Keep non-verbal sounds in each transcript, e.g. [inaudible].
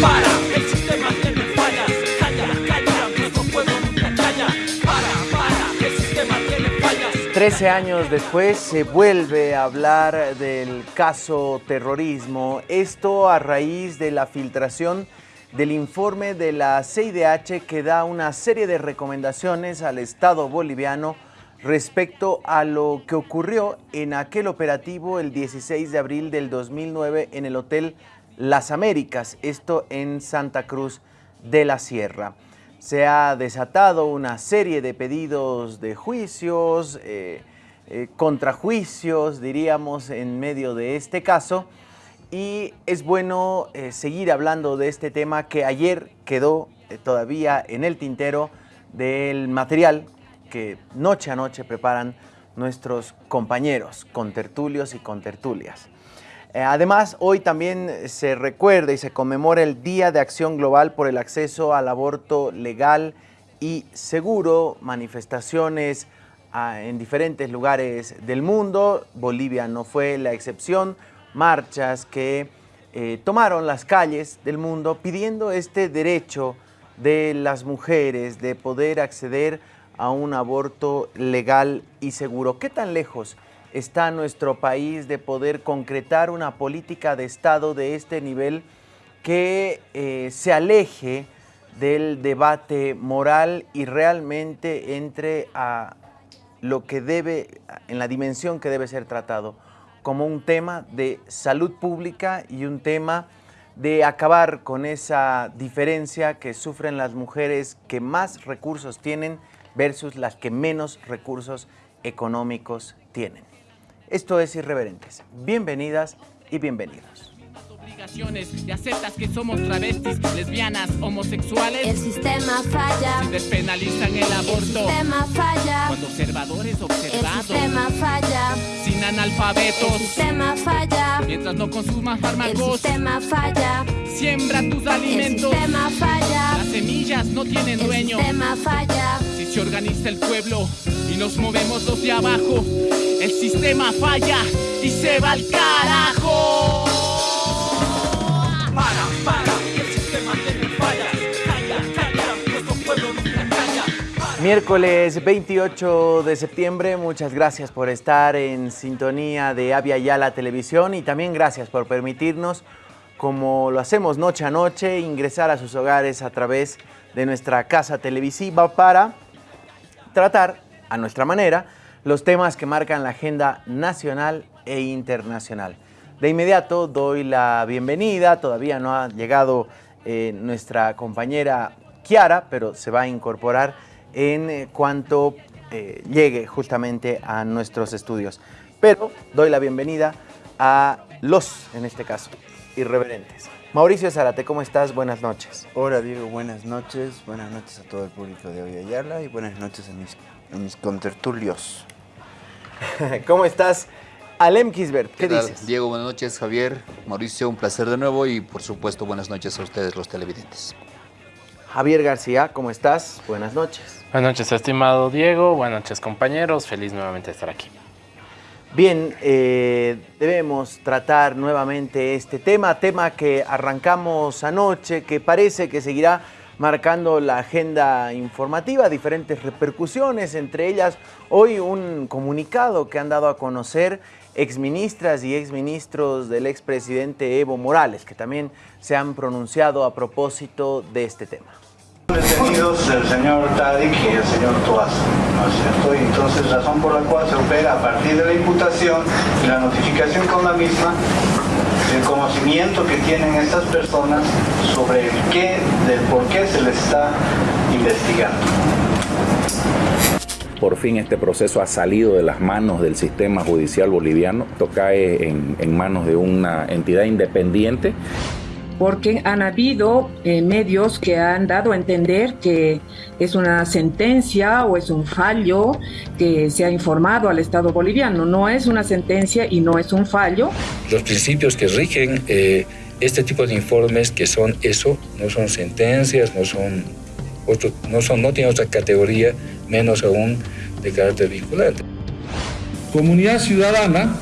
para, el sistema tiene fallas. Calla, calla, nuestro pueblo nunca calla. Para, para, el sistema tiene fallas. Trece años después se vuelve a hablar del caso terrorismo, esto a raíz de la filtración del informe de la CIDH que da una serie de recomendaciones al Estado boliviano respecto a lo que ocurrió en aquel operativo el 16 de abril del 2009 en el Hotel Las Américas, esto en Santa Cruz de la Sierra. Se ha desatado una serie de pedidos de juicios, eh, eh, contrajuicios, diríamos, en medio de este caso, y es bueno eh, seguir hablando de este tema que ayer quedó todavía en el tintero del material que noche a noche preparan nuestros compañeros, contertulios y contertulias. Eh, además, hoy también se recuerda y se conmemora el Día de Acción Global por el acceso al aborto legal y seguro, manifestaciones ah, en diferentes lugares del mundo. Bolivia no fue la excepción marchas que eh, tomaron las calles del mundo pidiendo este derecho de las mujeres de poder acceder a un aborto legal y seguro. ¿Qué tan lejos está nuestro país de poder concretar una política de Estado de este nivel que eh, se aleje del debate moral y realmente entre a lo que debe, en la dimensión que debe ser tratado? como un tema de salud pública y un tema de acabar con esa diferencia que sufren las mujeres que más recursos tienen versus las que menos recursos económicos tienen. Esto es Irreverentes. Bienvenidas y bienvenidos y aceptas que somos travestis, lesbianas, homosexuales. El sistema falla. Si despenalizan el aborto. El sistema falla. Cuando observadores observados. El sistema falla. Sin analfabetos. El sistema falla. Mientras no consumas fármacos. El sistema falla. Siembra tus alimentos. El sistema falla. Las semillas no tienen dueño. El sistema falla. Si se organiza el pueblo y nos movemos los de abajo, el sistema falla y se va al carajo. Miércoles 28 de septiembre, muchas gracias por estar en sintonía de Avia Yala Televisión y también gracias por permitirnos, como lo hacemos noche a noche, ingresar a sus hogares a través de nuestra casa televisiva para tratar a nuestra manera los temas que marcan la agenda nacional e internacional. De inmediato doy la bienvenida, todavía no ha llegado eh, nuestra compañera Kiara, pero se va a incorporar en eh, cuanto eh, llegue justamente a nuestros estudios. Pero doy la bienvenida a los, en este caso, irreverentes. Mauricio Zarate, ¿cómo estás? Buenas noches. Hola Diego, buenas noches. Buenas noches a todo el público de Hoy Ayala y buenas noches a mis, a mis contertulios. [laughs] ¿Cómo estás? Alem Kisbert, ¿qué, tal? dices? Diego, buenas noches. Javier, Mauricio, un placer de nuevo y por supuesto buenas noches a ustedes los televidentes. Javier García, ¿cómo estás? Buenas noches. Buenas noches, estimado Diego. Buenas noches, compañeros. Feliz nuevamente de estar aquí. Bien, eh, debemos tratar nuevamente este tema, tema que arrancamos anoche, que parece que seguirá marcando la agenda informativa, diferentes repercusiones, entre ellas hoy un comunicado que han dado a conocer exministras y exministros del expresidente Evo Morales, que también se han pronunciado a propósito de este tema detenidos el señor Tadic y el señor Toaz, ¿no es cierto? Y entonces razón por la cual se opera a partir de la imputación y la notificación con la misma, el conocimiento que tienen estas personas sobre el qué, del por qué se les está investigando. Por fin este proceso ha salido de las manos del sistema judicial boliviano, esto cae en, en manos de una entidad independiente porque han habido eh, medios que han dado a entender que es una sentencia o es un fallo que se ha informado al Estado boliviano. No es una sentencia y no es un fallo. Los principios que rigen eh, este tipo de informes que son eso, no son sentencias, no son, otro, no son, no tienen otra categoría, menos aún de carácter vinculante. Comunidad ciudadana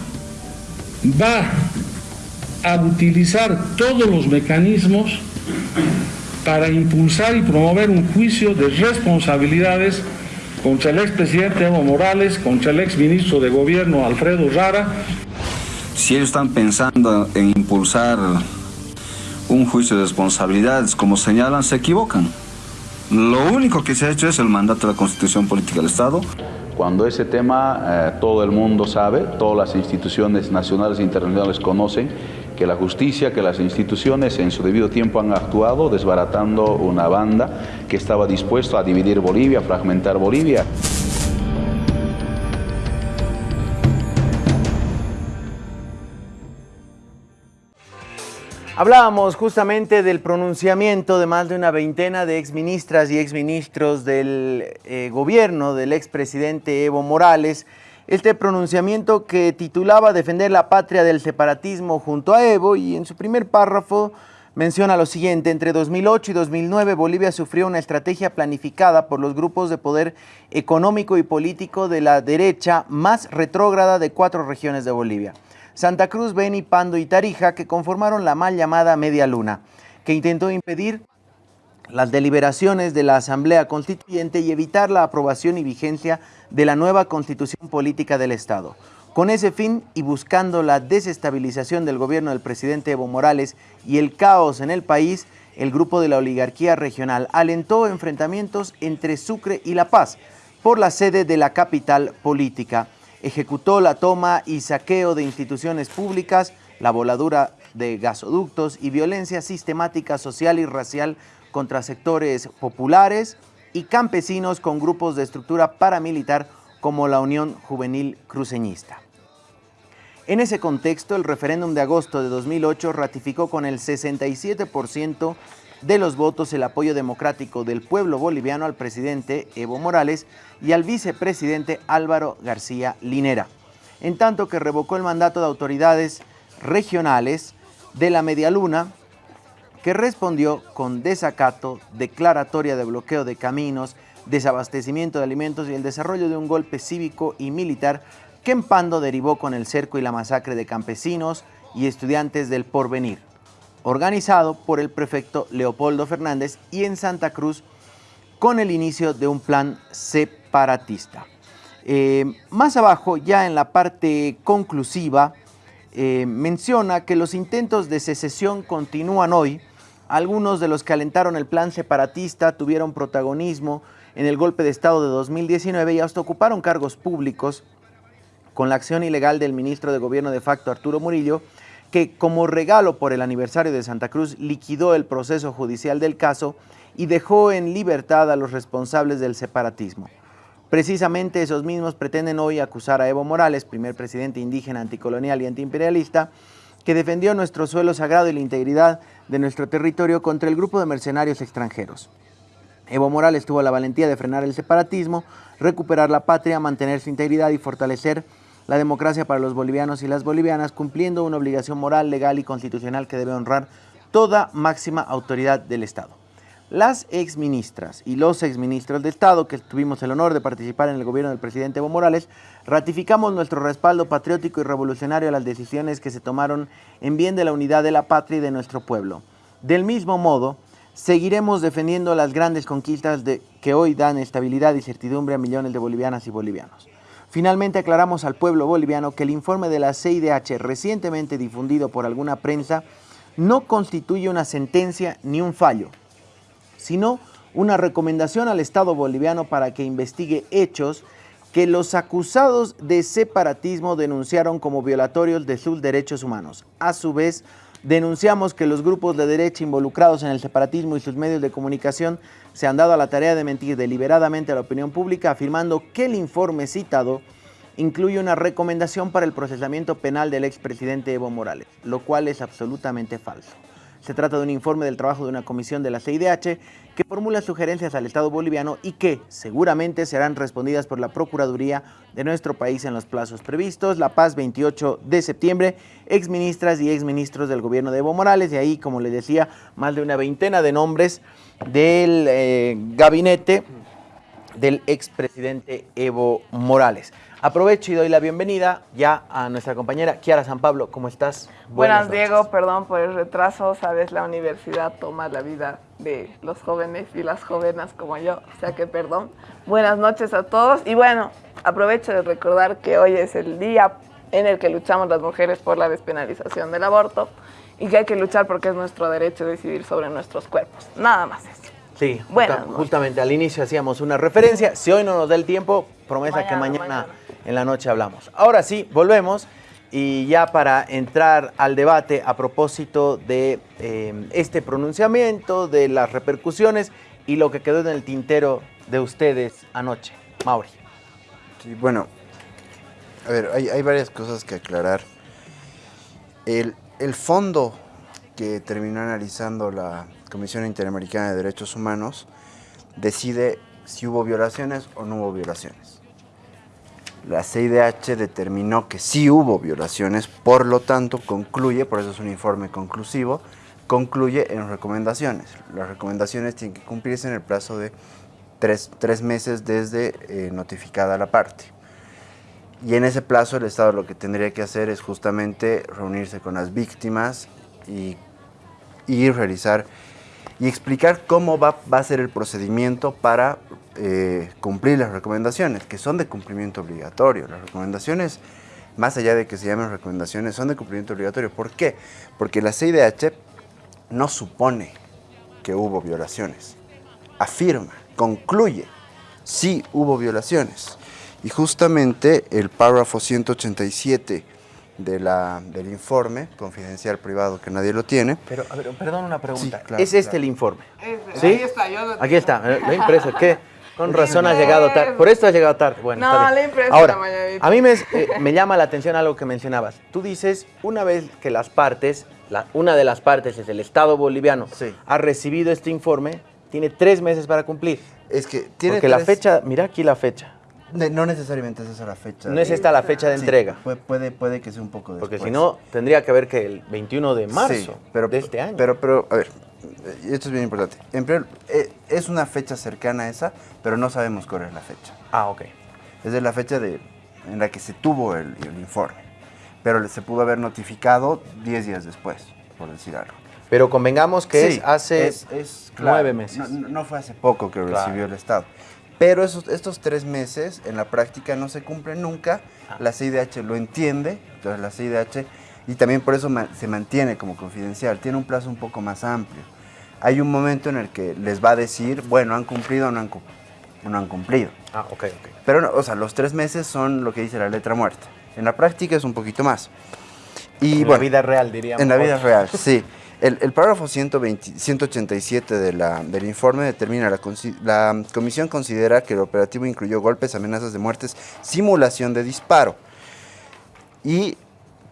va a utilizar todos los mecanismos para impulsar y promover un juicio de responsabilidades contra el expresidente Evo Morales, contra el exministro de Gobierno Alfredo Rara. Si ellos están pensando en impulsar un juicio de responsabilidades, como señalan, se equivocan. Lo único que se ha hecho es el mandato de la Constitución Política del Estado. Cuando ese tema eh, todo el mundo sabe, todas las instituciones nacionales e internacionales conocen que la justicia, que las instituciones en su debido tiempo han actuado desbaratando una banda que estaba dispuesta a dividir Bolivia, a fragmentar Bolivia. Hablábamos justamente del pronunciamiento de más de una veintena de exministras y exministros del eh, gobierno del expresidente Evo Morales. Este pronunciamiento que titulaba Defender la patria del separatismo junto a Evo y en su primer párrafo menciona lo siguiente, entre 2008 y 2009 Bolivia sufrió una estrategia planificada por los grupos de poder económico y político de la derecha más retrógrada de cuatro regiones de Bolivia. Santa Cruz, Beni, Pando y Tarija, que conformaron la mal llamada Media Luna, que intentó impedir las deliberaciones de la Asamblea Constituyente y evitar la aprobación y vigencia de la nueva Constitución Política del Estado. Con ese fin y buscando la desestabilización del gobierno del presidente Evo Morales y el caos en el país, el grupo de la oligarquía regional alentó enfrentamientos entre Sucre y La Paz por la sede de la capital política ejecutó la toma y saqueo de instituciones públicas, la voladura de gasoductos y violencia sistemática social y racial contra sectores populares y campesinos con grupos de estructura paramilitar como la Unión Juvenil Cruceñista. En ese contexto, el referéndum de agosto de 2008 ratificó con el 67% de los votos el apoyo democrático del pueblo boliviano al presidente Evo Morales y al vicepresidente Álvaro García Linera, en tanto que revocó el mandato de autoridades regionales de la Media Luna, que respondió con desacato, declaratoria de bloqueo de caminos, desabastecimiento de alimentos y el desarrollo de un golpe cívico y militar que en Pando derivó con el cerco y la masacre de campesinos y estudiantes del porvenir organizado por el prefecto Leopoldo Fernández y en Santa Cruz con el inicio de un plan separatista. Eh, más abajo, ya en la parte conclusiva, eh, menciona que los intentos de secesión continúan hoy. Algunos de los que alentaron el plan separatista tuvieron protagonismo en el golpe de Estado de 2019 y hasta ocuparon cargos públicos con la acción ilegal del ministro de Gobierno de facto Arturo Murillo que como regalo por el aniversario de Santa Cruz liquidó el proceso judicial del caso y dejó en libertad a los responsables del separatismo. Precisamente esos mismos pretenden hoy acusar a Evo Morales, primer presidente indígena, anticolonial y antiimperialista, que defendió nuestro suelo sagrado y la integridad de nuestro territorio contra el grupo de mercenarios extranjeros. Evo Morales tuvo la valentía de frenar el separatismo, recuperar la patria, mantener su integridad y fortalecer la democracia para los bolivianos y las bolivianas, cumpliendo una obligación moral, legal y constitucional que debe honrar toda máxima autoridad del Estado. Las exministras y los exministros de Estado, que tuvimos el honor de participar en el gobierno del presidente Evo Morales, ratificamos nuestro respaldo patriótico y revolucionario a las decisiones que se tomaron en bien de la unidad de la patria y de nuestro pueblo. Del mismo modo, seguiremos defendiendo las grandes conquistas de, que hoy dan estabilidad y certidumbre a millones de bolivianas y bolivianos. Finalmente aclaramos al pueblo boliviano que el informe de la CIDH recientemente difundido por alguna prensa no constituye una sentencia ni un fallo, sino una recomendación al Estado boliviano para que investigue hechos que los acusados de separatismo denunciaron como violatorios de sus derechos humanos. A su vez, denunciamos que los grupos de derecha involucrados en el separatismo y sus medios de comunicación se han dado a la tarea de mentir deliberadamente a la opinión pública, afirmando que el informe citado incluye una recomendación para el procesamiento penal del expresidente Evo Morales, lo cual es absolutamente falso. Se trata de un informe del trabajo de una comisión de la CIDH que formula sugerencias al Estado boliviano y que seguramente serán respondidas por la Procuraduría de nuestro país en los plazos previstos. La Paz, 28 de septiembre, exministras y exministros del gobierno de Evo Morales, y ahí, como les decía, más de una veintena de nombres del eh, gabinete del expresidente Evo Morales. Aprovecho y doy la bienvenida ya a nuestra compañera Kiara San Pablo. ¿Cómo estás? Buenas, Diego, perdón por el retraso. Sabes, la universidad toma la vida de los jóvenes y las jóvenes como yo, o sea que perdón. Buenas noches a todos y bueno, aprovecho de recordar que hoy es el día en el que luchamos las mujeres por la despenalización del aborto y que hay que luchar porque es nuestro derecho decidir sobre nuestros cuerpos. Nada más eso. Sí, Buenas justa- justamente al inicio hacíamos una referencia. Si hoy no nos da el tiempo, promesa que Mañana, mañana, en la noche hablamos. Ahora sí, volvemos. Y ya para entrar al debate a propósito de eh, este pronunciamiento, de las repercusiones y lo que quedó en el tintero de ustedes anoche. Mauri. Sí, bueno, a ver, hay, hay varias cosas que aclarar. El, el fondo que terminó analizando la Comisión Interamericana de Derechos Humanos decide si hubo violaciones o no hubo violaciones. La CIDH determinó que sí hubo violaciones, por lo tanto concluye, por eso es un informe conclusivo, concluye en recomendaciones. Las recomendaciones tienen que cumplirse en el plazo de tres, tres meses desde eh, notificada la parte. Y en ese plazo el Estado lo que tendría que hacer es justamente reunirse con las víctimas y, realizar y explicar cómo va, va a ser el procedimiento para eh, cumplir las recomendaciones, que son de cumplimiento obligatorio. Las recomendaciones, más allá de que se llamen recomendaciones, son de cumplimiento obligatorio. ¿Por qué? Porque la CIDH no supone que hubo violaciones, afirma, concluye, sí hubo violaciones. Y justamente el párrafo 187 de la, del informe confidencial privado que nadie lo tiene. Pero, a ver, perdón una pregunta. Sí, claro, ¿Es este claro. el informe? Ese, ¿Sí? ahí está, yo lo Aquí está, eh, lo he impreso. ¿Qué? [laughs] Con razón has llegado tarde. Por esto has llegado tarde. Bueno, No, está bien. le Ahora, a mí me, eh, me llama la atención algo que mencionabas. Tú dices, una vez que las partes, la- una de las partes es el Estado boliviano, ha recibido este informe, tiene tres meses para cumplir. Es que tiene Porque la fecha, mira aquí la fecha. No necesariamente es esa la fecha. No es esta la fecha de Sí, entrega. Puede, puede, puede que sea un poco después. Porque si no, tendría que haber que el 21 de marzo Sí, pero, de este año. Pero, pero, a ver, esto es bien importante. En primer- eh, es una fecha cercana a esa, pero no sabemos cuál es la fecha. Ah, ok. Es de la fecha de, en la que se tuvo el, el informe. Pero se pudo haber notificado 10 días después, por decir algo. Pero convengamos que Sí, es hace es- es, claro, nueve meses. No, fue hace poco que Claro. recibió el Estado. Pero esos, estos tres meses en la práctica no se cumplen nunca. Ah. La CIDH lo entiende, entonces la CIDH, y también por eso se mantiene como confidencial, tiene un plazo un poco más amplio. Hay un momento en el que les va a decir, bueno, han cumplido o no han, no han cumplido. Ah, ok, ok. Pero, no, o sea, los tres meses son lo que dice la letra muerta. En la práctica es un poquito más. Y, En la bueno, vida real, diríamos. En la vida [laughs] real, sí. El, el párrafo 120 187 de la- del informe determina, la, la comisión considera que el operativo incluyó golpes, amenazas de muertes, simulación de disparo. Y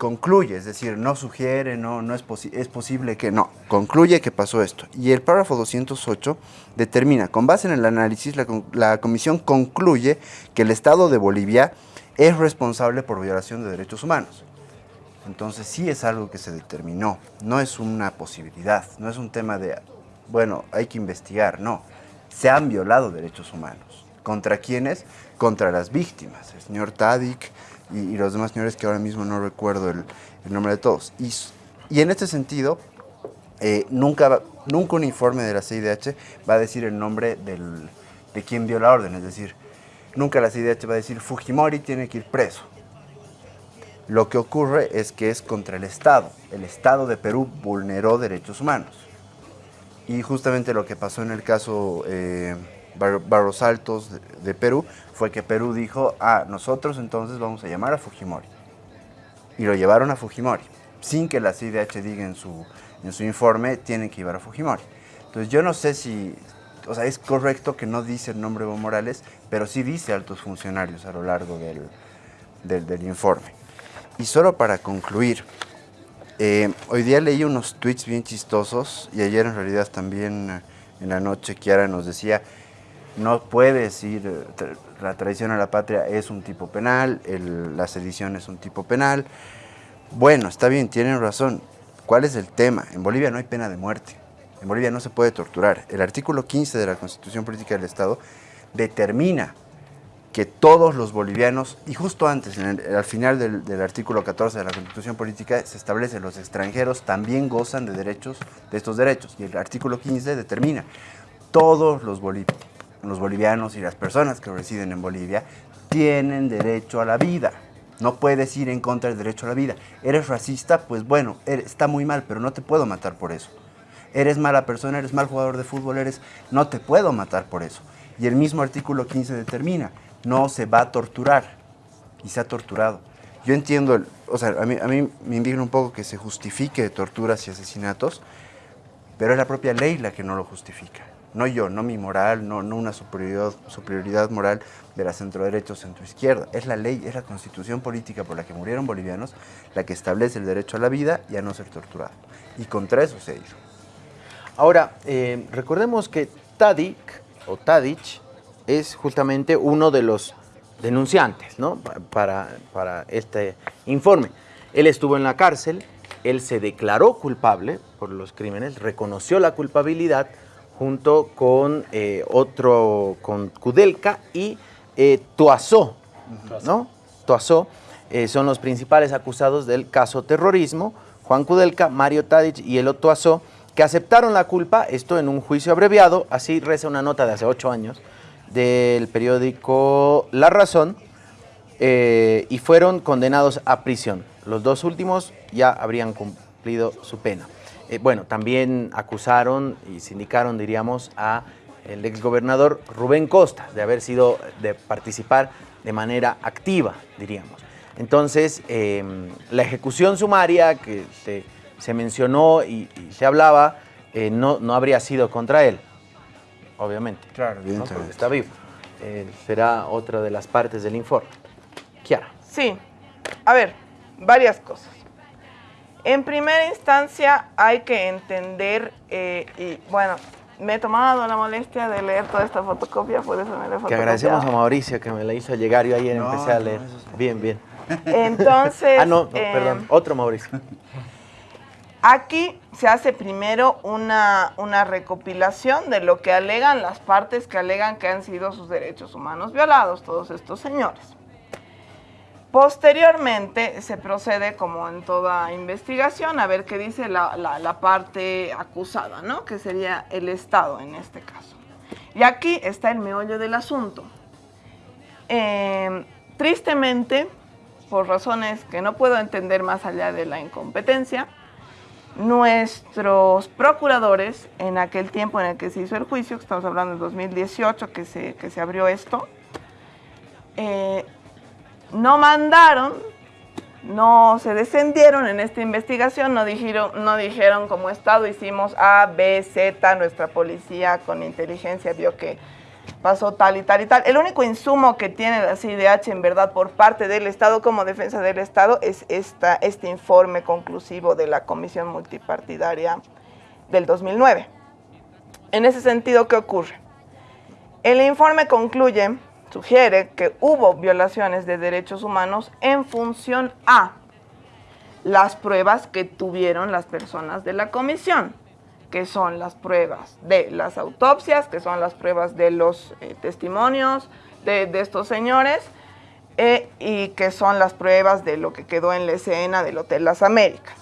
concluye, es decir, no sugiere, no, no es, posi- es posible que no, concluye que pasó esto. Y el párrafo 208 determina, con base en el análisis, la, la comisión concluye que el Estado de Bolivia es responsable por violación de derechos humanos. Entonces sí es algo que se determinó, no es una posibilidad, no es un tema de, bueno, hay que investigar, no. Se han violado derechos humanos. ¿Contra quiénes? Contra las víctimas, el señor Tadik y, los demás señores que ahora mismo no recuerdo el, nombre de todos. Y, y en este sentido, eh, nunca, nunca un informe de la CIDH va a decir el nombre del, de quien dio la orden, es decir, nunca la CIDH va a decir Fujimori tiene que ir preso. Lo que ocurre es que es contra el Estado. El Estado de Perú vulneró derechos humanos. Y justamente lo que pasó en el caso eh, Bar- Barros Altos de, de Perú fue que Perú dijo, ah, nosotros entonces vamos a llamar a Fujimori. Y lo llevaron a Fujimori, sin que la CIDH diga en su, en su informe, tienen que llevar a Fujimori. Entonces yo no sé si, o sea, es correcto que no dice el nombre Evo Morales, pero sí dice altos funcionarios a lo largo del, del, del informe. Y solo para concluir, eh, hoy día leí unos tweets bien chistosos y ayer en realidad también eh, en la noche Kiara nos decía, no puedes ir, eh, la traición a la patria es un tipo penal, el- la sedición es un tipo penal. Bueno, está bien, tienen razón. ¿Cuál es el tema? En Bolivia no hay pena de muerte. En Bolivia no se puede torturar. El artículo 15 de la Constitución Política del Estado determina que todos los bolivianos, y justo antes, el- al final del, del artículo 14 de la Constitución Política, se establece los extranjeros también gozan de derechos, de estos derechos, y el artículo 15 determina, todos los, boli- los bolivianos y las personas que residen en Bolivia tienen derecho a la vida. No puedes ir en contra del derecho a la vida. ¿Eres racista? Pues bueno, está muy mal, pero no te puedo matar por eso. Eres mala persona, eres mal jugador de fútbol, eres... No te puedo matar por eso. Y el mismo artículo 15 determina, no se va a torturar. Y se ha torturado. Yo entiendo, el- o sea, a mí me indigna un poco que se justifique torturas y asesinatos, pero es la propia ley la que no lo justifica. No yo, no mi moral, no, no una superioridad, superioridad moral de la centro-derecha o centro-izquierda. Es la ley, es la constitución política por la que murieron bolivianos la que establece el derecho a la vida y a no ser torturado. Y contra eso se ha ido. Ahora, eh, recordemos que Tadic o Tadic es justamente uno de los denunciantes ¿no? Pa- para, para este informe. Él estuvo en la cárcel, él se declaró culpable por los crímenes, reconoció la culpabilidad junto con eh, otro, con Kudelka y eh, Tuazó, ¿no? Tuazó eh, son los principales acusados del caso terrorismo, Juan Kudelka, Mario Tadic y el Tuazó, que aceptaron la culpa, esto en un juicio abreviado, así reza una nota de hace ocho años, del periódico La Razón, eh, y fueron condenados a prisión. Los dos últimos ya habrían cumplido su pena. Eh, bueno, también acusaron y sindicaron, diríamos, a el exgobernador Rubén Costa de haber sido, de participar de manera activa, diríamos. Entonces, eh, la ejecución sumaria que se, se mencionó y, y se hablaba, eh, no, no habría sido contra él, obviamente. Claro, ¿no? Porque está vivo. Eh, será otra de las partes del informe. Kiara. Sí, a ver, varias cosas. En primera instancia hay que entender, eh, y bueno, me he tomado la molestia de leer toda esta fotocopia, por eso me la he Que agradecemos a Mauricio que me la hizo llegar. Yo ayer No, empecé a no, leer. Bien, bien. Entonces, [laughs] ah, no, no, eh, perdón. Otro Mauricio. Aquí se hace primero una, una recopilación de lo que alegan las partes que alegan que han sido sus derechos humanos violados, todos estos señores. Posteriormente se procede, como en toda investigación, a ver qué dice la, la- parte acusada, ¿no? Que sería el Estado en este caso. Y aquí está el meollo del asunto. Eh, tristemente, por razones que no puedo entender más allá de la incompetencia, nuestros procuradores, en aquel tiempo en el que se hizo el juicio, que estamos hablando del 2018, que se, que se abrió esto, eh, no mandaron, no se descendieron en esta investigación, no dijeron, no dijeron como Estado hicimos A, B, Z, nuestra policía con inteligencia vio que pasó tal y tal y tal. El único insumo que tiene la CIDH en verdad por parte del Estado como defensa del Estado es esta, este informe conclusivo de la Comisión Multipartidaria del 2009. En ese sentido, ¿qué ocurre? El informe concluye, sugiere que hubo violaciones de derechos humanos en función a las pruebas que tuvieron las personas de la comisión, que son las pruebas de las autopsias, que son las pruebas de los eh, testimonios de, estos señores, eh, y que son las pruebas de lo que quedó en la escena del Hotel Las Américas.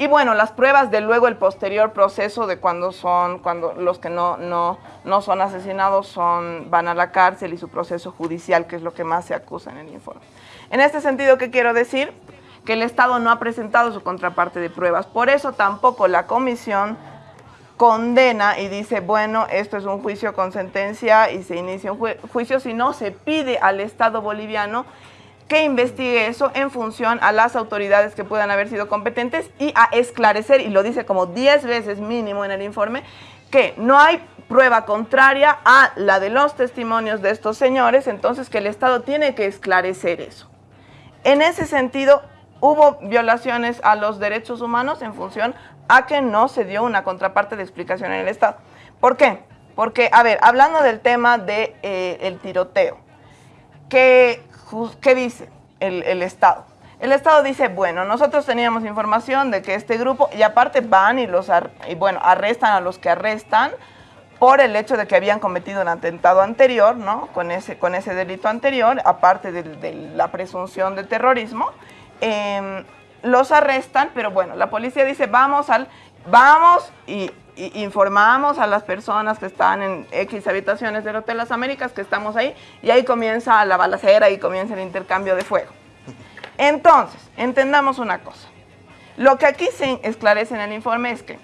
Y bueno, las pruebas de luego el posterior proceso de cuando son, cuando los que no, no, no son asesinados son, van a la cárcel y su proceso judicial, que es lo que más se acusa en el informe. En este sentido, ¿qué quiero decir? Que el Estado no ha presentado su contraparte de pruebas. Por eso tampoco la comisión condena y dice, bueno, esto es un juicio con sentencia y se inicia un ju- juicio, sino se pide al Estado boliviano que investigue eso en función a las autoridades que puedan haber sido competentes y a esclarecer, y lo dice como 10 veces mínimo en el informe, que no hay prueba contraria a la de los testimonios de estos señores, entonces que el Estado tiene que esclarecer eso. En ese sentido, hubo violaciones a los derechos humanos en función a que no se dio una contraparte de explicación en el Estado. ¿Por qué? Porque, a ver, hablando del tema del de, el tiroteo, ¿qué, jus- qué dice el, el Estado? El Estado dice, bueno, nosotros teníamos información de que este grupo, y aparte van y los, y bueno, arrestan a los que arrestan, por el hecho de que habían cometido un atentado anterior, ¿no? Con ese, con ese delito anterior, aparte de, la presunción de terrorismo. Em, los arrestan, pero bueno, la policía dice, vamos al, vamos y informamos a las personas que están en X habitaciones del Hotel Las Américas, que estamos ahí, y ahí comienza la balacera y comienza el intercambio de fuego. Entonces, entendamos una cosa. Lo que aquí se esclarece en el informe es que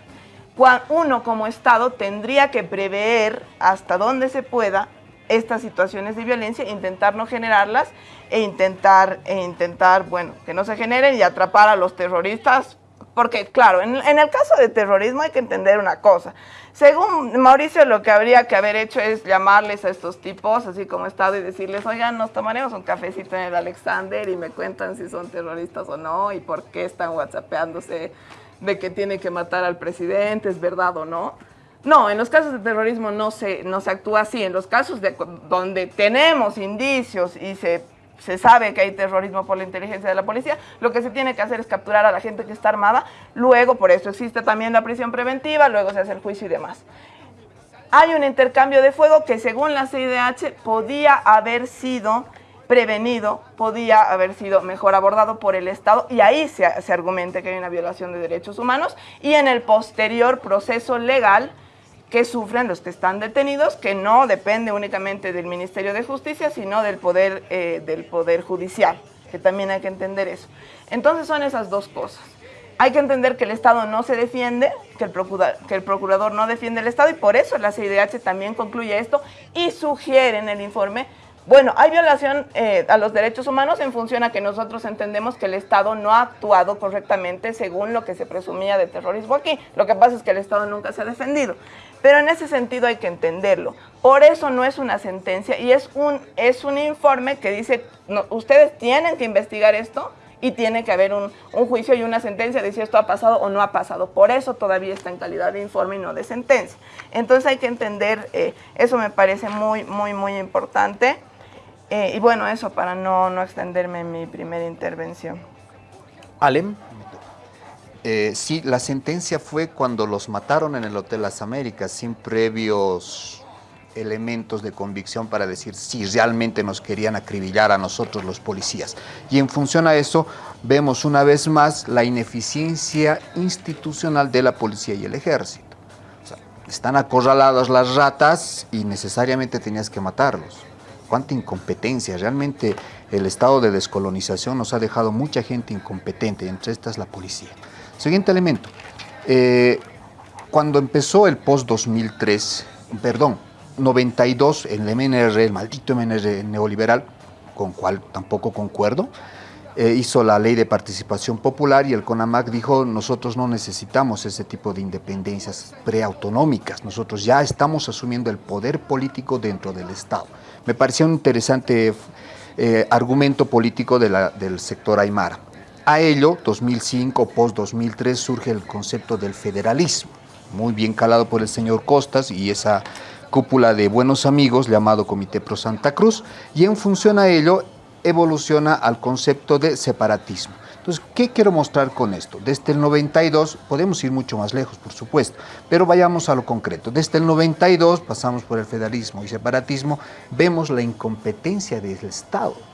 uno como Estado tendría que prever hasta donde se pueda estas situaciones de violencia, intentar no generarlas e intentar, e intentar, bueno, que no se generen y atrapar a los terroristas. Porque, claro, en, el caso de terrorismo hay que entender una cosa. Según Mauricio, lo que habría que haber hecho es llamarles a estos tipos, así como Estado, y decirles, oigan, nos tomaremos un cafecito en el Alexander y me cuentan si son terroristas o no y por qué están whatsappeándose de que tiene que matar al presidente, es verdad o no. No, en los casos de terrorismo no se, no se actúa así. En los casos de, donde tenemos indicios y se, se sabe que hay terrorismo por la inteligencia de la policía, lo que se tiene que hacer es capturar a la gente que está armada. Luego, por eso existe también la prisión preventiva, luego se hace el juicio y demás. Hay un intercambio de fuego que según la CIDH podía haber sido prevenido, podía haber sido mejor abordado por el Estado y ahí se, se argumenta que hay una violación de derechos humanos y en el posterior proceso legal que sufren los que están detenidos, que no depende únicamente del Ministerio de Justicia, sino del Poder, eh, del poder Judicial, que también hay que entender eso. Entonces son esas dos cosas. Hay que entender que el Estado no se defiende, que el, procura- que el procurador no defiende el Estado y por eso la CIDH también concluye esto y sugiere en el informe, bueno, hay violación eh, a los derechos humanos en función a que nosotros entendemos que el Estado no ha actuado correctamente según lo que se presumía de terrorismo aquí. Lo que pasa es que el Estado nunca se ha defendido. Pero en ese sentido hay que entenderlo. Por eso no es una sentencia y es un, es un informe que dice, ustedes tienen que investigar esto y tiene que haber un, un juicio y una sentencia de si esto ha pasado o no ha pasado. Por eso todavía está en calidad de informe y no de sentencia. Entonces hay que entender, eh, eso me parece muy, muy, muy importante. Eh, y bueno, eso para no, no extenderme en mi primera intervención. Alem. Eh, sí, la sentencia fue cuando los mataron en el Hotel Las Américas sin previos elementos de convicción para decir si realmente nos querían acribillar a nosotros los policías. Y en función a eso vemos una vez más la ineficiencia institucional de la policía y el ejército. Están acorraladas las ratas y necesariamente tenías que matarlos. Cuánta incompetencia. Realmente el estado de descolonización nos ha dejado mucha gente incompetente, entre estas la policía. Siguiente elemento. Eh, cuando empezó el post-2003, perdón, 92, el MNR, el maldito MNR neoliberal, con cual tampoco concuerdo, eh, hizo la ley de participación popular y el CONAMAC dijo, nosotros no necesitamos ese tipo de independencias preautonómicas, nosotros ya estamos asumiendo el poder político dentro del Estado. Me pareció un interesante eh, argumento político del sector Aymara. A ello, 2005, post-2003, surge el concepto del federalismo, muy bien calado por el señor Costas y esa cúpula de buenos amigos llamado Comité Pro Santa Cruz, y en función a ello evoluciona al concepto de separatismo. Entonces, ¿qué quiero mostrar con esto? Desde el 92, podemos ir mucho más lejos, por supuesto, pero vayamos a lo concreto. Desde el 92 pasamos por el federalismo y separatismo, vemos la incompetencia del Estado.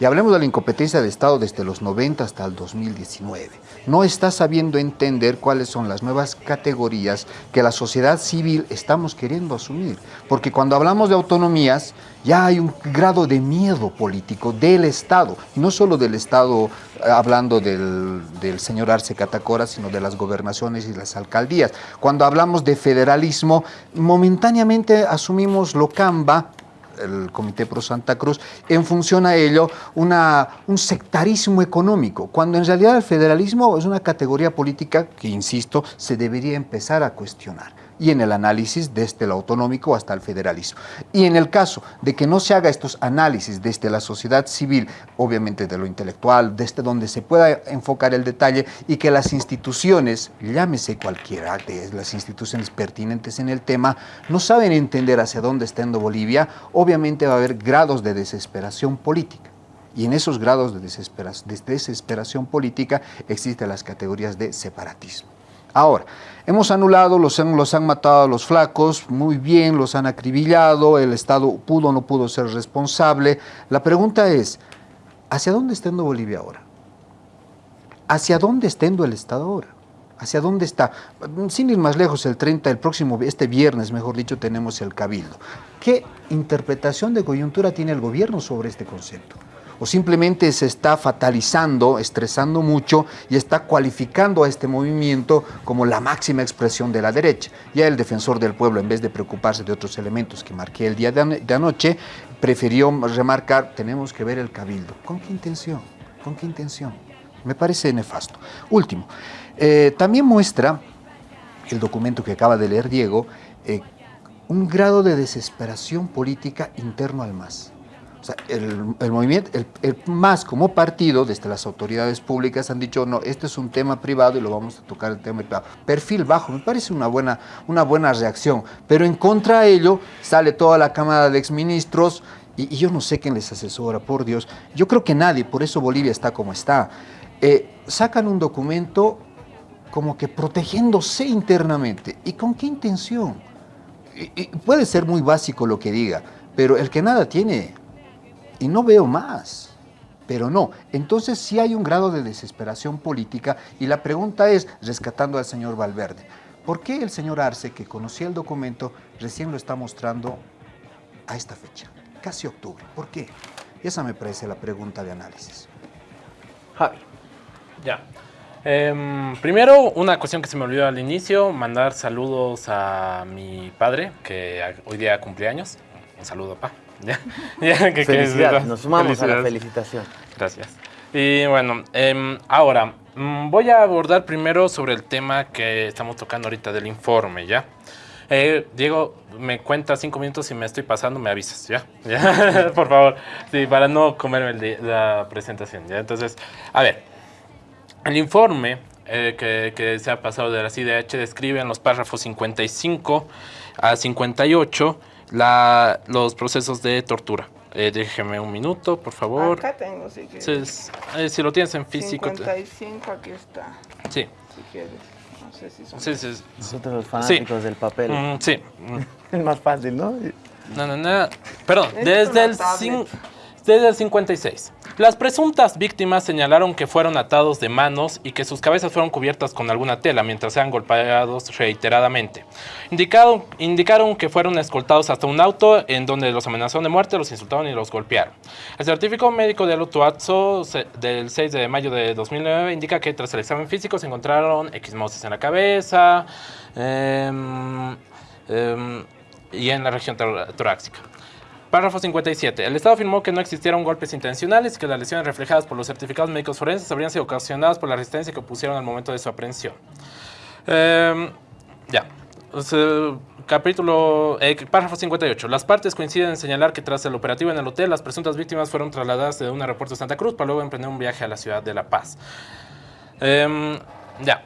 Y hablemos de la incompetencia del Estado desde los 90 hasta el 2019. No está sabiendo entender cuáles son las nuevas categorías que la sociedad civil estamos queriendo asumir. Porque cuando hablamos de autonomías, ya hay un grado de miedo político del Estado. Y no solo del Estado, eh, hablando del, del señor Arce Catacora, sino de las gobernaciones y las alcaldías. Cuando hablamos de federalismo, momentáneamente asumimos Locamba, el Comité Pro Santa Cruz, en función a ello, una, un sectarismo económico, cuando en realidad el federalismo es una categoría política que, insisto, se debería empezar a cuestionar. Y en el análisis desde el autonómico hasta el federalismo. Y en el caso de que no se haga estos análisis desde la sociedad civil, obviamente de lo intelectual, desde donde se pueda enfocar el detalle y que las instituciones, llámese cualquiera de las instituciones pertinentes en el tema, no saben entender hacia dónde está yendo Bolivia, obviamente va a haber grados de desesperación política. Y en esos grados de, desespera- de desesperación política existen las categorías de separatismo. Ahora, hemos anulado, los han, han matado a los flacos, muy bien, los han acribillado, el Estado pudo o no pudo ser responsable. La pregunta es, ¿hacia dónde está yendo Bolivia ahora? ¿Hacia dónde está yendo el Estado ahora? ¿Hacia dónde está? Sin ir más lejos, el 30, el próximo, este viernes, mejor dicho, tenemos el Cabildo. ¿Qué interpretación de coyuntura tiene el gobierno sobre este concepto? ¿O simplemente se está fatalizando, estresando mucho y está cualificando a este movimiento como la máxima expresión de la derecha? Ya el defensor del pueblo, en vez de preocuparse de otros elementos que marqué el día de, ano- de anoche, prefirió remarcar, tenemos que ver el Cabildo. ¿Con qué intención? ¿Con qué intención? Me parece nefasto. Último, eh, también muestra el documento que acaba de leer Diego, eh, un grado de desesperación política interno al MAS. El, movimiento, el, MAS como partido, desde las autoridades públicas han dicho, no, este es un tema privado y lo vamos a tocar el tema privado. Perfil bajo, me parece una buena, una buena reacción, pero en contra de ello sale toda la Cámara de Exministros y, yo no sé quién les asesora, por Dios. Yo creo que nadie, por eso Bolivia está como está. Eh, sacan un documento como que protegiéndose internamente. ¿Y con qué intención? Puede ser muy básico lo que diga, pero el que nada tiene, y no veo más, pero no. Entonces sí hay un grado de desesperación política y la pregunta es, rescatando al señor Valverde, ¿por qué el señor Arce, que conocía el documento, recién lo está mostrando a esta fecha, casi octubre? ¿Por qué? Esa me parece la pregunta de análisis. Javi. Ya. Em, primero, una cuestión que se me olvidó al inicio, mandar saludos a mi padre, que hoy día cumple años. Un saludo, papá. Que- [laughs] que- Felicidades, nos sumamos a la felicitación. Gracias. Y bueno, em, ahora, mm, voy a abordar primero sobre el tema que estamos tocando ahorita del informe, ¿ya? Eh, Diego, me cuenta cinco minutos y me estoy pasando, me avisas, ¿ya? [laughs] ¿Ya? [laughs] Por favor, sí, para no comerme el la presentación, ¿ya? Entonces, a ver, el informe eh, que, que se ha pasado de la CIDH describe en los párrafos 55 a 58 la, los procesos de tortura. Eh, déjeme un minuto, por favor. Acá tengo, si quieres. Entonces, eh, si lo tienes en físico. te- 55, aquí está. Sí. Si quieres. No sé si son. Sí, sí, sí. Nosotros los fanáticos del papel. Mm, sí. [laughs] Es más fácil, ¿no? No, no, no. Perdón, es desde el, desde el 56. Las presuntas víctimas señalaron que fueron atados de manos y que sus cabezas fueron cubiertas con alguna tela mientras eran golpeados reiteradamente. Indicaron que fueron escoltados hasta un auto en donde los amenazaron de muerte, los insultaron y los golpearon. El certificado médico de Alutuazzo se- del 6 de mayo de 2009 indica que tras el examen físico se encontraron equismosis en la cabeza em, em, y en la región tor- torácica. Párrafo 57. El Estado afirmó que no existieron golpes intencionales y que las lesiones reflejadas por los certificados médicos forenses habrían sido ocasionadas por la resistencia que opusieron al momento de su aprehensión. Em, ya. Sea, capítulo. eh, párrafo 58. Las partes coinciden en señalar que tras el operativo en el hotel, las presuntas víctimas fueron trasladadas de un aeropuerto de Santa Cruz para luego emprender un viaje a la ciudad de La Paz. Em, ya.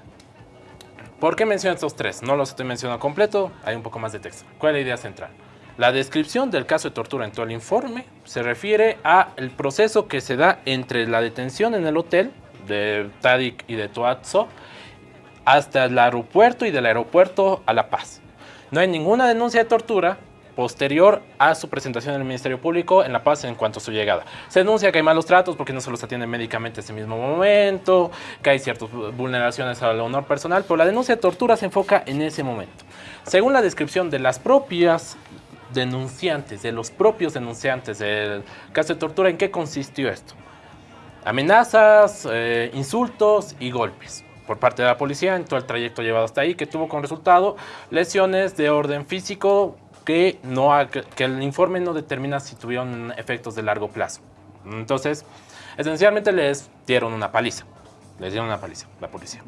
¿Por qué menciono estos tres? No los estoy mencionando completo, hay un poco más de texto. ¿Cuál es la idea central? La descripción del caso de tortura en todo el informe se refiere a el proceso que se da entre la detención en el hotel de Tadik y de Toazzo hasta el aeropuerto y del aeropuerto a La Paz. No hay ninguna denuncia de tortura posterior a su presentación en el Ministerio Público en La Paz en cuanto a su llegada. Se denuncia que hay malos tratos porque no se los atienden médicamente ese mismo momento, que hay ciertas vulneraciones al honor personal, pero la denuncia de tortura se enfoca en ese momento. Según la descripción de las propias denunciantes, de los propios denunciantes del caso de tortura, ¿en qué consistió esto? Amenazas, eh, insultos y golpes por parte de la policía en todo el trayecto llevado hasta ahí, que tuvo como resultado lesiones de orden físico que, no, que el informe no determina si tuvieron efectos de largo plazo. Entonces, esencialmente les dieron una paliza. Les dieron una paliza, la policía.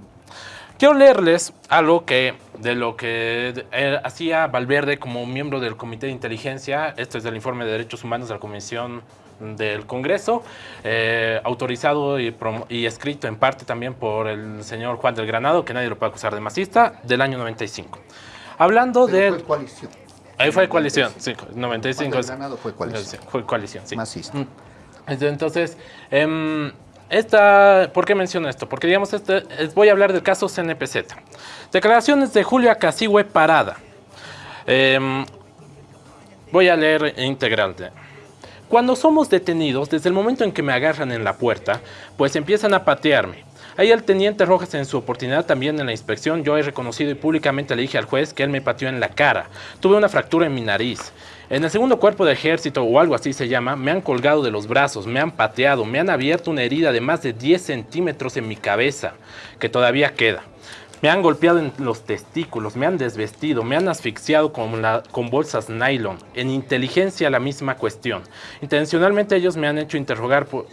Quiero leerles algo que, de lo que eh, hacía Valverde como miembro del Comité de Inteligencia. Esto es del informe de Derechos Humanos de la Comisión del Congreso, eh, autorizado y, escrito en parte también por el señor Juan del Granado, que nadie lo puede acusar de masista, del año 95. Hablando de... Fue coalición. Ahí fue coalición, sí, 95. Juan del Granado fue coalición. Fue coalición, sí. Masista. Mm. Entonces, em, Esta, ¿Por qué menciono esto? Porque, digamos, este, es- voy a hablar del caso CNPZ. Declaraciones de Julio Acasigüe Parada. Em, voy a leer integral. de- Cuando somos detenidos, desde el momento en que me agarran en la puerta, pues empiezan a patearme. Ahí el teniente Rojas en su oportunidad también en la inspección, yo he reconocido y públicamente le dije al juez que él me pateó en la cara. Tuve una fractura en mi nariz. En el segundo cuerpo de ejército o algo así se llama, me han colgado de los brazos, me han pateado, me han abierto una herida de más de 10 centímetros en mi cabeza, que todavía queda. Me han golpeado en los testículos, me han desvestido, me han asfixiado con, la- con bolsas nylon. En inteligencia la misma cuestión. Intencionalmente ellos me han hecho interrogar por,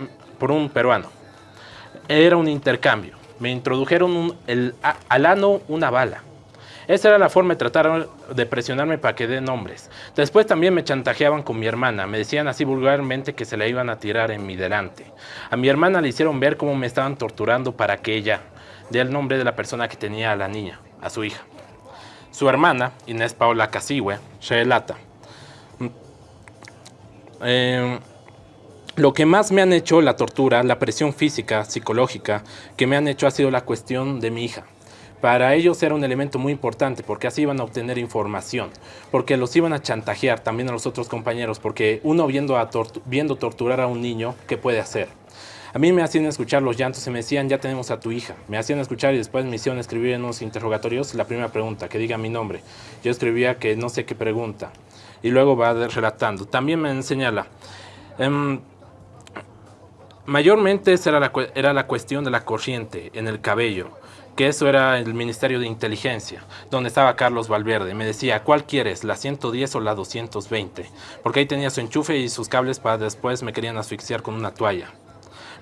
un peruano. Era un intercambio. Me introdujeron un- el- a- al ano una bala. Esa era la forma de tratar de presionarme para que dé nombres. Después también me chantajeaban con mi hermana. Me decían así vulgarmente que se la iban a tirar en mi delante. A mi hermana le hicieron ver cómo me estaban torturando para que ella dé el nombre de la persona que tenía a la niña, a su hija. Su hermana, Inés Paola Casigüe, relata. Eh, lo que más me han hecho la tortura, la presión física, psicológica, que me han hecho ha sido la cuestión de mi hija. Para ellos era un elemento muy importante porque así iban a obtener información, porque los iban a chantajear también a los otros compañeros, porque uno viendo, a torturar a un niño, ¿qué puede hacer? A mí me hacían escuchar los llantos y me decían, ya tenemos a tu hija. Me hacían escuchar y después me hicieron escribir en unos interrogatorios la primera pregunta, que diga mi nombre. Yo escribía que no sé qué pregunta. Y luego va relatando. También me señala, em, mayormente era la cuestión de la corriente en el cabello, que eso era el Ministerio de Inteligencia, donde estaba Carlos Valverde. Me decía, ¿cuál quieres, la 110 o la 220? Porque ahí tenía su enchufe y sus cables para después me querían asfixiar con una toalla.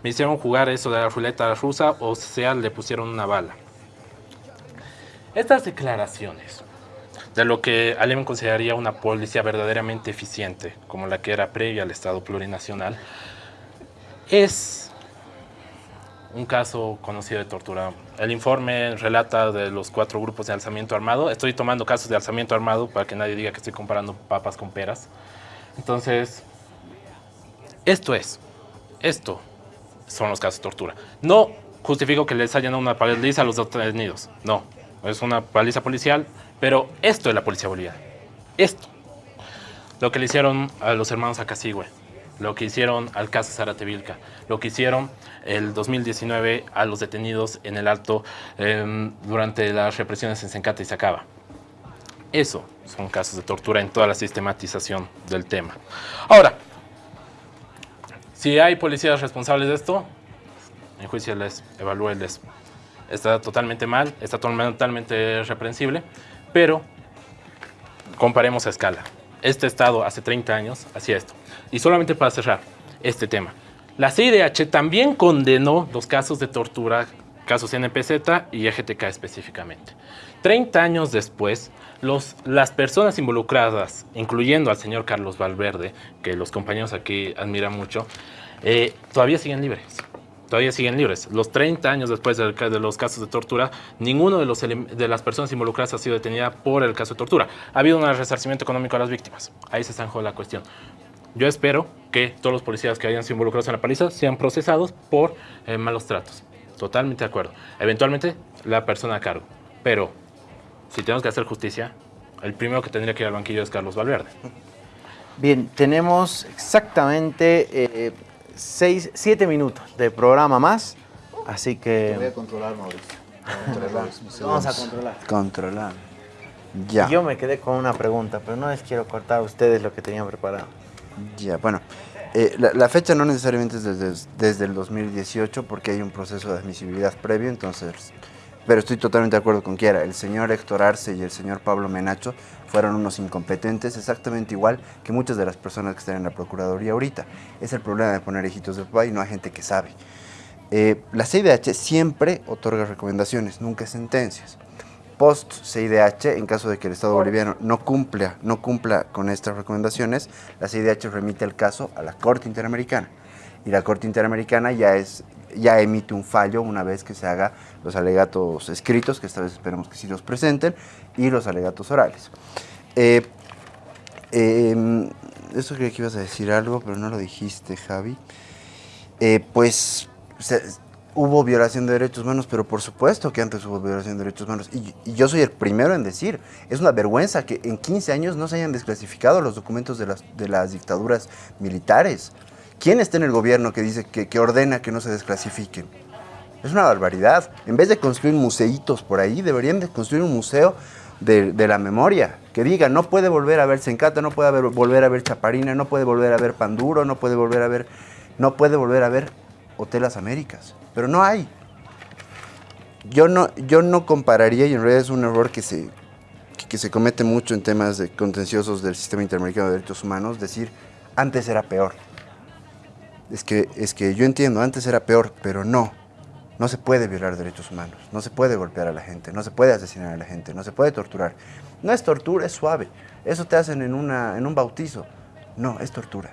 Me hicieron jugar eso de la ruleta rusa o sea, le pusieron una bala. Estas declaraciones de lo que Alem consideraría una policía verdaderamente eficiente, como la que era previa al Estado plurinacional, es un caso conocido de tortura. El informe relata de los cuatro grupos de alzamiento armado. Estoy tomando casos de alzamiento armado para que nadie diga que estoy comparando papas con peras. Entonces, esto es, esto son los casos de tortura. No justifico que les hayan dado una paliza a los detenidos, no. Es una paliza policial, pero esto es la policía boliviana. Esto. Lo que le hicieron a los hermanos Acasigüe, lo que hicieron al caso Zárate Vilca, lo que hicieron el 2019 a los detenidos en el Alto em, durante las represiones en Sencata y Sacaba. Eso son casos de tortura en toda la sistematización del tema. Ahora, si hay policías responsables de esto, en juicio les evalúenles. Está totalmente mal, está totalmente reprensible, pero comparemos a escala. Este Estado hace 30 años hacía esto. Y solamente para cerrar este tema. La CIDH también condenó los casos de tortura, casos NPZ y EGTK específicamente. 30 años después, los, las personas involucradas, incluyendo al señor Carlos Valverde, que los compañeros aquí admiran mucho, eh, todavía siguen libres. Todavía siguen libres. Los 30 años después de, los casos de tortura, ninguno de, los de las personas involucradas ha sido detenida por el caso de tortura. Ha habido un resarcimiento económico a las víctimas. Ahí se zanjó la cuestión. Yo espero que todos los policías que hayan sido involucrados en la paliza sean procesados por eh, malos tratos. Totalmente de acuerdo. Eventualmente, la persona a cargo. Pero, si tenemos que hacer justicia, el primero que tendría que ir al banquillo es Carlos Valverde. Bien, tenemos exactamente eh, seis, siete minutos de programa más, así Te voy a que controlar, Mauricio. vamos a controlar. Controlar. Ya. Yo me quedé con una pregunta, pero no les quiero cortar a ustedes lo que tenían preparado. Ya, bueno. eh, la, la fecha no necesariamente es desde, desde el 2018 porque hay un proceso de admisibilidad previo, entonces... Pero estoy totalmente de acuerdo con Kiara. El señor Héctor Arce y el señor Pablo Menacho fueron unos incompetentes, exactamente igual que muchas de las personas que están en la Procuraduría ahorita. Es el problema de poner hijitos de papá y no hay gente que sabe. Eh, la CIDH siempre otorga recomendaciones, nunca sentencias. Post CIDH, en caso de que el Estado boliviano no cumpla, no cumpla con estas recomendaciones, la CIDH remite el caso a la Corte Interamericana. Y la Corte Interamericana ya, es, ya emite un fallo una vez que se haga los alegatos escritos, que esta vez esperemos que sí los presenten, y los alegatos orales. Eh, eh, eso creía que ibas a decir algo, pero no lo dijiste, Javi. Eh, pues hubo violación de derechos humanos, pero por supuesto que antes hubo violación de derechos humanos. Y, y yo soy el primero en decir, es una vergüenza que en 15 años no se hayan desclasificado los documentos de las, de las dictaduras militares. ¿Quién está en el gobierno que dice que, ordena que no se desclasifiquen? Es una barbaridad. En vez de construir museitos por ahí, deberían de construir un museo de, la memoria. Que diga, no puede volver a ver Sencata, no puede volver a ver Chaparina, no puede volver a ver Panduro, no puede volver a ver, no puede volver a ver Hotel Las Américas. Pero no hay. Yo no, yo no compararía, y en realidad es un error que se, que, que se comete mucho en temas de contenciosos del sistema interamericano de derechos humanos, decir, antes era peor. Es que, es que yo entiendo, antes era peor, pero no. No se puede violar derechos humanos, no se puede golpear a la gente, no se puede asesinar a la gente, no se puede torturar. No es tortura, es suave. Eso te hacen en, una, en un bautizo. No, es tortura.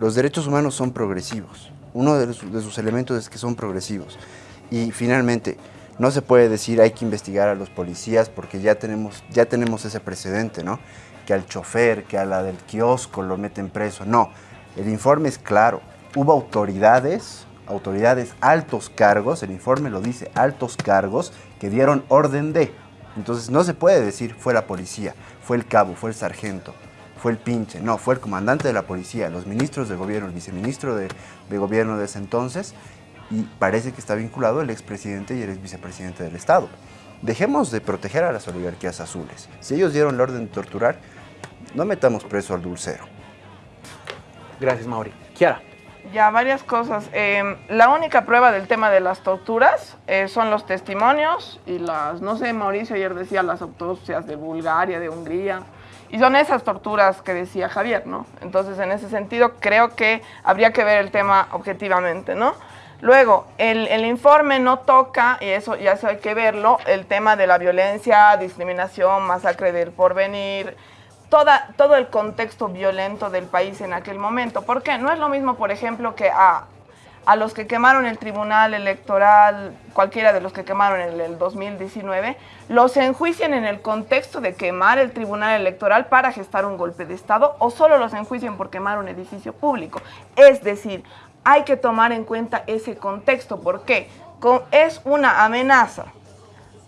Los derechos humanos son progresivos. Uno de, sus elementos es que son progresivos. Y finalmente, no se puede decir hay que investigar a los policías porque ya tenemos, ya tenemos ese precedente, ¿no? Que al chofer, que a la del kiosco lo meten preso. No, el informe es claro. Hubo autoridades, autoridades, altos cargos, el informe lo dice, altos cargos, que dieron orden de. Entonces no se puede decir fue la policía, fue el cabo, fue el sargento, fue el pinche. No, fue el comandante de la policía, los ministros de gobierno, el viceministro de, gobierno de ese entonces, y parece que está vinculado el expresidente y el ex vicepresidente del Estado. Dejemos de proteger a las oligarquías azules. Si ellos dieron la orden de torturar, no metamos preso al dulcero. Gracias, Mauri. Kiara. Ya, varias cosas. Eh, la única prueba del tema de las torturas eh, son los testimonios y las, no sé, Mauricio ayer decía las autopsias de Bulgaria, de Hungría, y son esas torturas que decía Javier, ¿no? Entonces, en ese sentido, creo que habría que ver el tema objetivamente, ¿no? Luego, el, el informe no toca, y eso ya eso hay que verlo, el tema de la violencia, discriminación, masacre del porvenir, toda, todo el contexto violento del país en aquel momento. ¿Por qué? No es lo mismo, por ejemplo, que a, a los que quemaron el tribunal electoral, cualquiera de los que quemaron en el 2019, los enjuicien en el contexto de quemar el tribunal electoral para gestar un golpe de Estado o solo los enjuicien por quemar un edificio público. Es decir, hay que tomar en cuenta ese contexto. ¿Por qué? Es una amenaza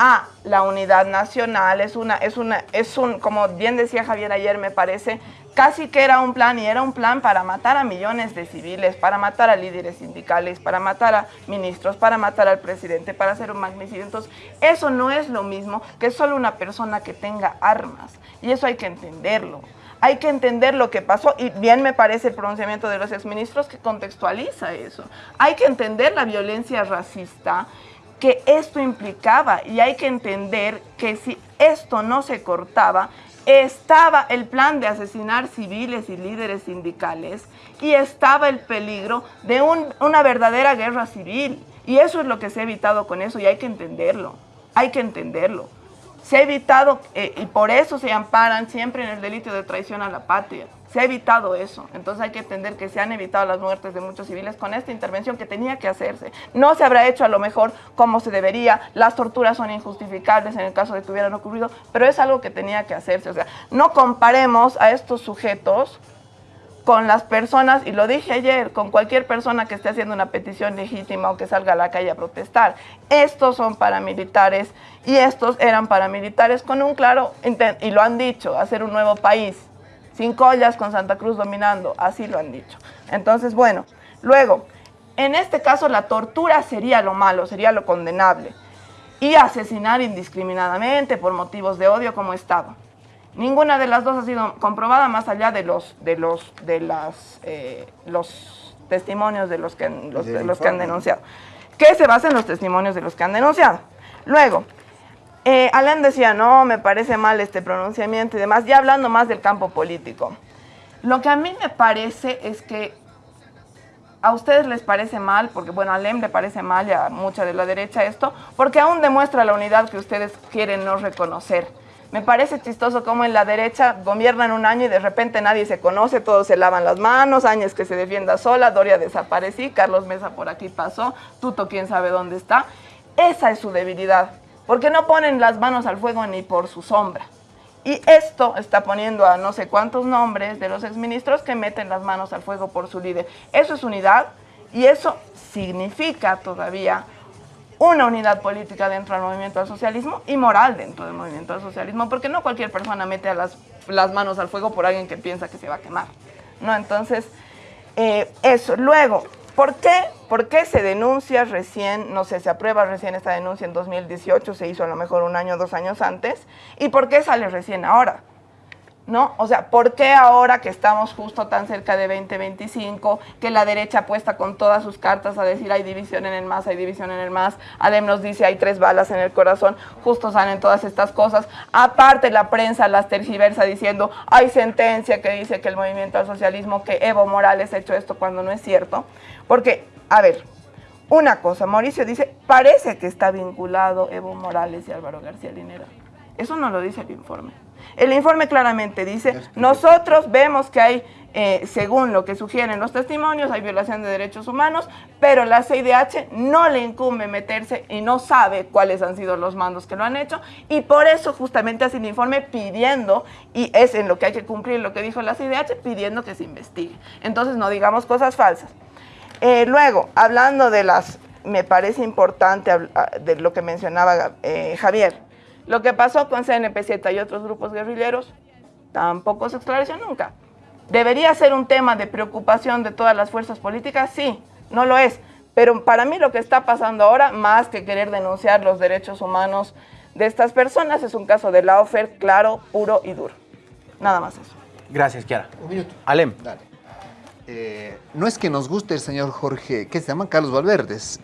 a la unidad nacional, es una, es una, es un, como bien decía Javier ayer, me parece, casi que era un plan y era un plan para matar a millones de civiles, para matar a líderes sindicales, para matar a ministros, para matar al presidente, para hacer un magnicidio. Entonces, eso no es lo mismo que solo una persona que tenga armas. Y eso hay que entenderlo. Hay que entender lo que pasó y bien me parece el pronunciamiento de los exministros que contextualiza eso. Hay que entender la violencia racista que esto implicaba y hay que entender que si esto no se cortaba, estaba el plan de asesinar civiles y líderes sindicales y estaba el peligro de un- una verdadera guerra civil. Y eso es lo que se ha evitado con eso y hay que entenderlo, hay que entenderlo. Se ha evitado, eh, y por eso se amparan siempre en el delito de traición a la patria. Se ha evitado eso. Entonces hay que entender que se han evitado las muertes de muchos civiles con esta intervención que tenía que hacerse. No se habrá hecho a lo mejor como se debería. Las torturas son injustificables en el caso de que hubieran ocurrido, pero es algo que tenía que hacerse. O sea, no comparemos a estos sujetos con las personas, y lo dije ayer, con cualquier persona que esté haciendo una petición legítima o que salga a la calle a protestar. Estos son paramilitares y estos eran paramilitares con un claro, y lo han dicho, hacer un nuevo país, sin collas, con Santa Cruz dominando, así lo han dicho. Entonces, bueno, luego, en este caso la tortura sería lo malo, sería lo condenable, y asesinar indiscriminadamente por motivos de odio como estaba. Ninguna de las dos ha sido comprobada más allá de los, de los, de las, eh, los testimonios de los que, los, de los que han denunciado. Que se basa en los testimonios de los que han denunciado. Luego, eh, decía, no, me parece mal este pronunciamiento y demás, ya hablando más del campo político. Lo que a mí me parece es que a ustedes les parece mal, porque bueno, a le parece mal y a mucha de la derecha esto, porque aún demuestra la unidad que ustedes quieren no reconocer. Me parece chistoso cómo en la derecha gobiernan un año y de repente nadie se conoce, todos se lavan las manos, Áñez que se defienda sola, Doria desaparecí, Carlos Mesa por aquí pasó, Tuto quién sabe dónde está. Esa es su debilidad, porque no ponen las manos al fuego ni por su sombra. Y esto está poniendo a no sé cuántos nombres de los exministros que meten las manos al fuego por su líder. Eso es unidad Y eso significa todavía una unidad política dentro del movimiento al socialismo y moral dentro del movimiento al socialismo, porque no cualquier persona mete las manos al fuego por alguien que piensa que se va a quemar. ¿no? Entonces, eh, eso. Luego, ¿por qué? ¿por qué se denuncia recién, no sé, se aprueba recién esta denuncia en 2018, se hizo a lo mejor un año, dos años antes? ¿Y por qué sale recién ahora? ¿No? O sea, ¿por qué ahora que estamos justo tan cerca de 2025, que la derecha apuesta con todas sus cartas a decir hay división en el MAS, hay división en el MAS, Adem nos dice hay tres balas en el corazón, justo salen todas estas cosas, aparte la prensa las tergiversa diciendo hay sentencia que dice que el movimiento al socialismo, que Evo Morales ha hecho esto cuando no es cierto, porque, a ver, una cosa, Mauricio dice, parece que está vinculado Evo Morales y Álvaro García Linera. Eso no lo dice el informe. El informe claramente dice, nosotros vemos que hay, eh, según lo que sugieren los testimonios, hay violación de derechos humanos, pero la CIDH no le incumbe meterse y no sabe cuáles han sido los mandos que lo han hecho, y por eso justamente hace el informe pidiendo, y es en lo que hay que cumplir lo que dijo la CIDH, pidiendo que se investigue. Entonces no digamos cosas falsas. Eh, luego, hablando de las, me parece importante de lo que mencionaba eh, Javier, lo que pasó con CNP7 y otros grupos guerrilleros tampoco se esclareció nunca. ¿Debería ser un tema de preocupación de todas las fuerzas políticas? Sí, no lo es. Pero para mí lo que está pasando ahora, más que querer denunciar los derechos humanos de estas personas, es un caso de la claro, puro y duro. Nada más eso. Gracias, Kiara. Un minuto. Alem. Dale. Eh, no es que nos guste el señor Jorge, que se llama Carlos Valverdes.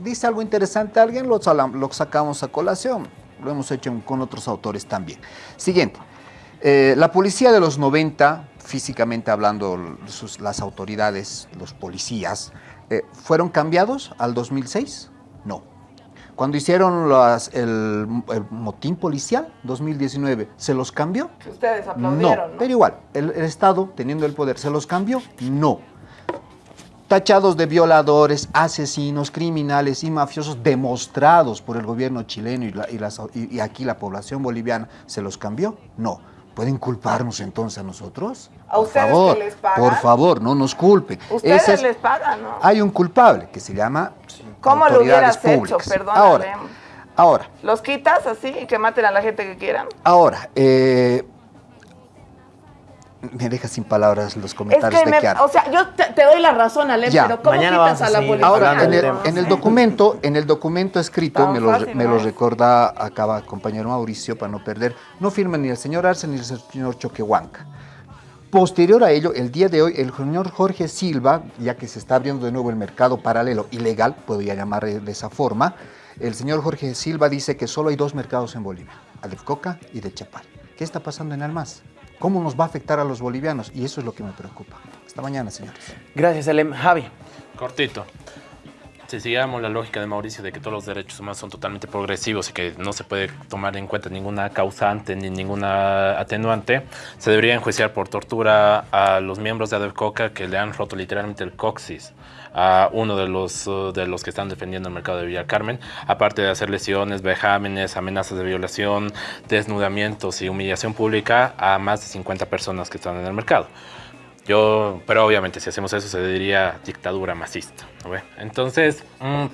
Dice algo interesante alguien, lo, lo sacamos a colación lo hemos hecho con otros autores también. Siguiente, eh, la policía de los 90, físicamente hablando, las autoridades, los policías, eh, ¿fueron cambiados al 2006? No. Cuando hicieron el, motín policial, 2019, ¿se los cambió? Ustedes aplaudieron, ¿no? pero igual, el Estado, teniendo el poder, ¿se los cambió? No tachados de violadores, asesinos, criminales y mafiosos demostrados por el gobierno chileno y, aquí la población boliviana, ¿se los cambió? No. ¿Pueden culparnos entonces a nosotros? ¿A ustedes favor, que les pagan? Por favor, no nos culpen. Ustedes les pagan, ¿no? Hay un culpable que se llama ¿Cómo lo hubieras públicas. hecho? Perdón. Ahora, ahora. ¿Los quitas así y que maten a la gente que quieran? Ahora, eh, me deja sin palabras los comentarios es que de O sea, yo te, doy la razón, Ale, pero ¿cómo quitas a, la policía? Ahora, en el, documento, en el documento escrito, me lo, me lo recuerda acá compañero Mauricio, para no perder, no firma ni el señor Arce ni el señor Choquehuanca. Posterior a ello, el día de hoy, el señor Jorge Silva, ya que se está abriendo de nuevo el mercado paralelo ilegal, puedo ya llamar de esa forma, el señor Jorge Silva dice que solo hay dos mercados en Bolivia, el de Coca y de Chapal. ¿Qué está pasando en Almaz? Cómo nos va a afectar a los bolivianos y eso es lo que me preocupa. Hasta mañana, señores. Gracias, Alem. Javi. Cortito. Si siguiéramos la lógica de Mauricio de que todos los derechos humanos son totalmente progresivos y que no se puede tomar en cuenta ninguna causante ni ninguna atenuante, se debería enjuiciar por tortura a los miembros de ADEVCOCA que le han roto literalmente el coxis a uno de los, uh, de los que están defendiendo el mercado de Villa Carmen, aparte de hacer lesiones, vejámenes, amenazas de violación, desnudamientos y humillación pública a más de 50 personas que están en el mercado. Yo, pero obviamente si hacemos eso se diría dictadura masista. Entonces, mm,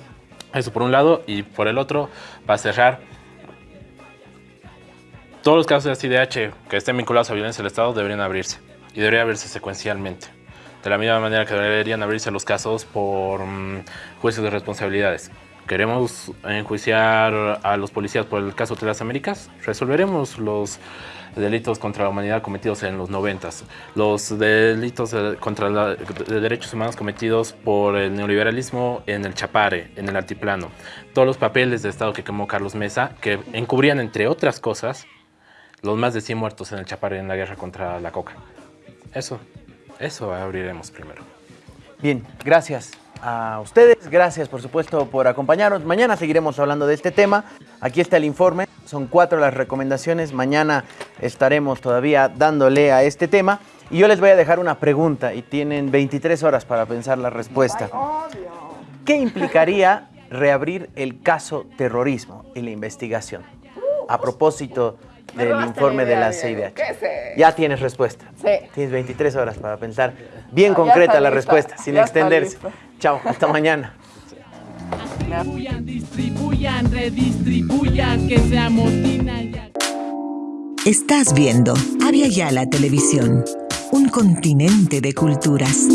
eso por un lado y por el otro, para cerrar, todos los casos de CIDH que estén vinculados a violencia del Estado deberían abrirse y debería abrirse secuencialmente. De la misma manera que deberían abrirse los casos por mm, juicios de responsabilidades. ¿Queremos enjuiciar a los policías por el caso de las Américas? Resolveremos los delitos contra la humanidad cometidos en los 90, los delitos contra los derechos humanos cometidos por el neoliberalismo en el Chapare, en el altiplano, todos los papeles de Estado que quemó Carlos Mesa, que encubrían, entre otras cosas, los más de 100 muertos en el Chapare en la guerra contra la coca. Eso. Eso abriremos primero. Bien, gracias a ustedes. Gracias, por supuesto, por acompañarnos. Mañana seguiremos hablando de este tema. Aquí está el informe. Son cuatro las recomendaciones. Mañana estaremos todavía dándole a este tema. Y yo les voy a dejar una pregunta y tienen 23 horas para pensar la respuesta. ¿Qué implicaría reabrir el caso terrorismo y la investigación? A propósito del informe de la CIDH. Ya tienes respuesta. Sí. Tienes 23 horas para pensar bien Ah, concreta la lista, respuesta, sin ya extenderse. Chao, hasta mañana. Distribuyan, distribuyan, redistribuyan, que se amotinan ya. Estás viendo Avia Yala Televisión, un continente de culturas.